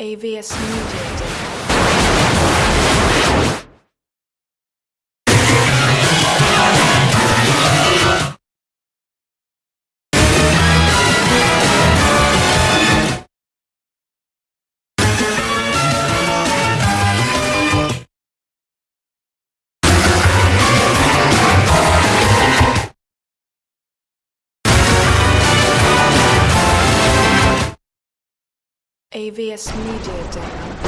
AVS Media AVS Media Demo.